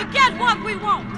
to get what we want.